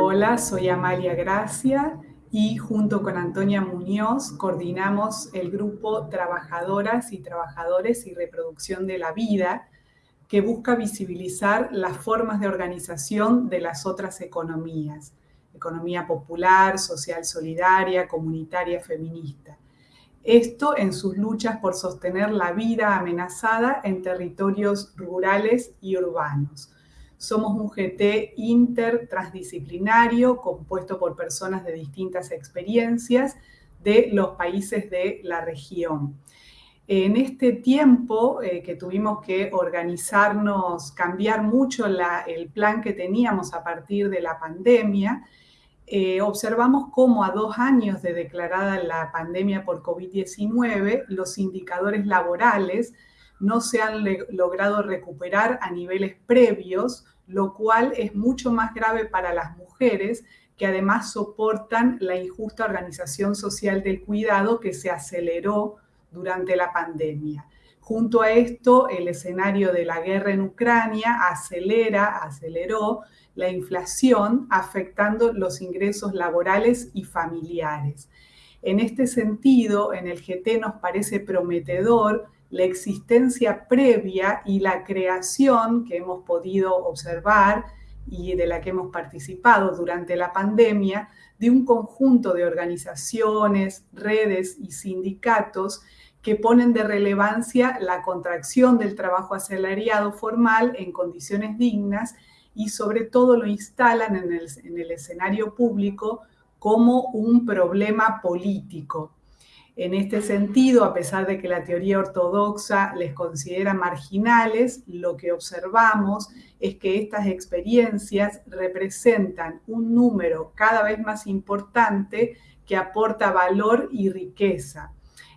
Hola, soy Amalia Gracia y junto con Antonia Muñoz coordinamos el grupo Trabajadoras y Trabajadores y Reproducción de la Vida, que busca visibilizar las formas de organización de las otras economías, economía popular, social solidaria, comunitaria, feminista. Esto en sus luchas por sostener la vida amenazada en territorios rurales y urbanos somos un GT intertransdisciplinario compuesto por personas de distintas experiencias de los países de la región. En este tiempo eh, que tuvimos que organizarnos, cambiar mucho el plan que teníamos a partir de la pandemia, eh, observamos cómo a dos años de declarada la pandemia por COVID-19, los indicadores laborales no se han logrado recuperar a niveles previos, lo cual es mucho más grave para las mujeres que además soportan la injusta organización social del cuidado que se aceleró durante la pandemia. Junto a esto, el escenario de la guerra en Ucrania acelera, aceleró la inflación, afectando los ingresos laborales y familiares. En este sentido, en el GT nos parece prometedor la existencia previa y la creación que hemos podido observar y de la que hemos participado durante la pandemia de un conjunto de organizaciones, redes y sindicatos que ponen de relevancia la contracción del trabajo asalariado formal en condiciones dignas y sobre todo lo instalan en el, en el escenario público como un problema político en este sentido, a pesar de que la teoría ortodoxa les considera marginales, lo que observamos es que estas experiencias representan un número cada vez más importante que aporta valor y riqueza.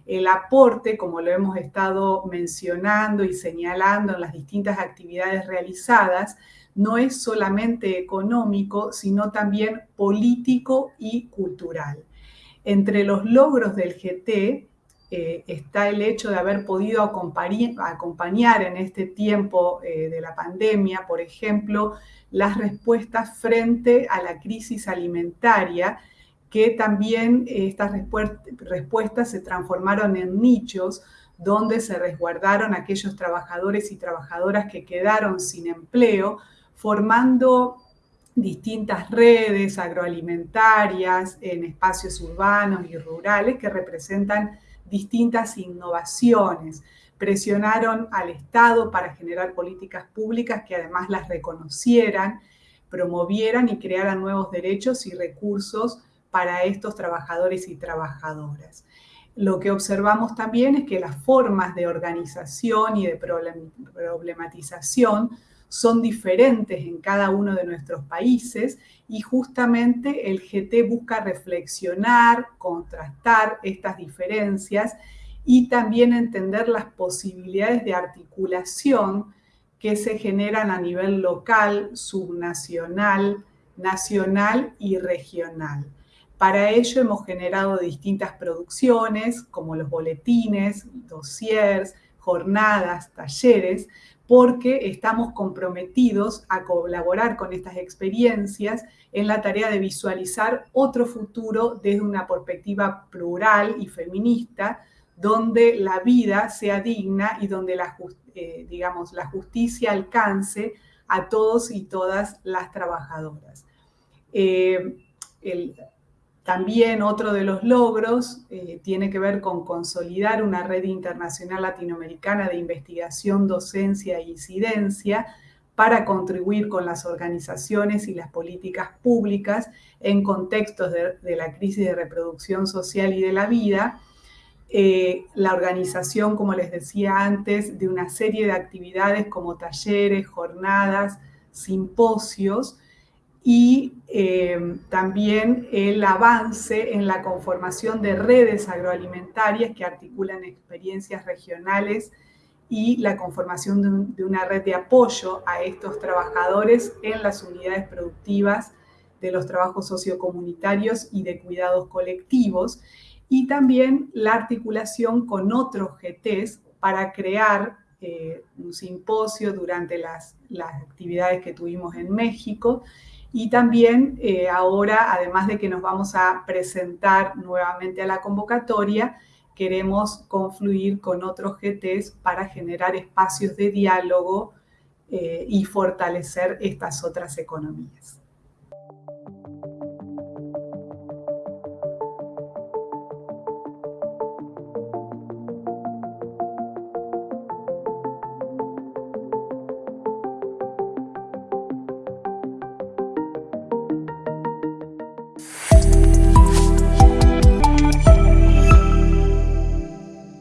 El aporte, como lo hemos estado mencionando y señalando en las distintas actividades realizadas, no es solamente económico, sino también político y cultural. Entre los logros del GT eh, está el hecho de haber podido acompañar, en este tiempo eh, de la pandemia, por ejemplo, las respuestas frente a la crisis alimentaria, que también eh, estas respuestas se transformaron en nichos donde se resguardaron aquellos trabajadores y trabajadoras que quedaron sin empleo, formando distintas redes agroalimentarias en espacios urbanos y rurales que representan distintas innovaciones. Presionaron al Estado para generar políticas públicas que además las reconocieran, promovieran y crearan nuevos derechos y recursos para estos trabajadores y trabajadoras. Lo que observamos también es que las formas de organización y de problematización son diferentes en cada uno de nuestros países y justamente el GT busca reflexionar, contrastar estas diferencias y también entender las posibilidades de articulación que se generan a nivel local, subnacional, nacional y regional. Para ello hemos generado distintas producciones como los boletines, dossiers, jornadas, talleres, porque estamos comprometidos a colaborar con estas experiencias en la tarea de visualizar otro futuro desde una perspectiva plural y feminista, donde la vida sea digna y donde la, eh, digamos, la justicia alcance a todos y todas las trabajadoras. Eh, el, también otro de los logros eh, tiene que ver con consolidar una red internacional latinoamericana de investigación, docencia e incidencia para contribuir con las organizaciones y las políticas públicas en contextos de, la crisis de reproducción social y de la vida. Eh, la organización, como les decía antes, de una serie de actividades como talleres, jornadas, simposios, y eh, también el avance en la conformación de redes agroalimentarias que articulan experiencias regionales y la conformación de, una red de apoyo a estos trabajadores en las unidades productivas de los trabajos sociocomunitarios y de cuidados colectivos, y también la articulación con otros GTs para crear eh, un simposio durante las, actividades que tuvimos en México, y también eh, ahora, además de que nos vamos a presentar nuevamente a la convocatoria, queremos confluir con otros GTs para generar espacios de diálogo eh, y fortalecer estas otras economías.